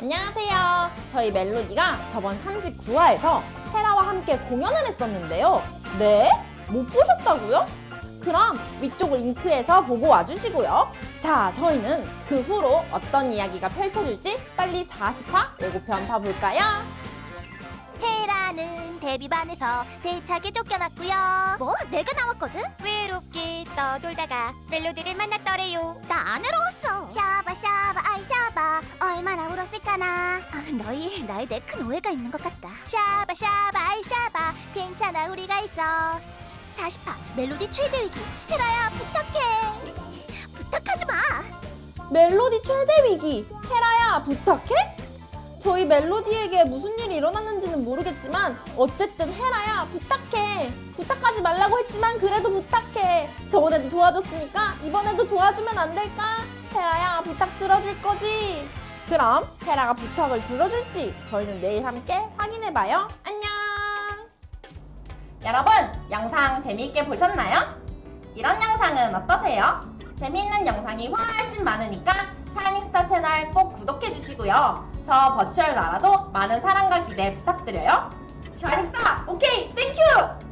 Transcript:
안녕하세요. 저희 멜로디가 저번 39화에서 헤라와 함께 공연을 했었는데요. 네? 못 보셨다고요? 그럼 위쪽 링크에서 보고 와주시고요. 자, 저희는 그 후로 어떤 이야기가 펼쳐질지 빨리 40화 예고편 봐볼까요? 테라는 데뷔반에서 대차게 쫓겨났고요. 뭐? 내가 나왔거든? 외롭게 떠돌다가 멜로디를 만났더래요. 나 안 외로웠어. 샤바 샤바 아이 샤바 얼마나 울었을까나. 아, 너희 나에 대해 큰 오해가 있는 것 같다. 샤바 샤바 아이 샤바 괜찮아 우리가 있어. 40파 멜로디 최대 위기. 테라야 부탁해. 부탁하지 마. 멜로디 최대 위기 헤라야 부탁해? 저희 멜로디에게 무슨 일이 일어났는지는 모르겠지만 어쨌든 헤라야 부탁해 부탁하지 말라고 했지만 그래도 부탁해 저번에도 도와줬으니까 이번에도 도와주면 안 될까? 헤라야 부탁 들어줄 거지? 그럼 헤라가 부탁을 들어줄지 저희는 내일 함께 확인해봐요 안녕 여러분 영상 재미있게 보셨나요? 이런 영상은 어떠세요? 재미있는 영상이 훨씬 많으니까 샤이닝스타 채널 꼭 구독해주시고요. 저 virtual 나라도 많은 사랑과 기대 부탁드려요. 샤이닝스타 오케이 thank you!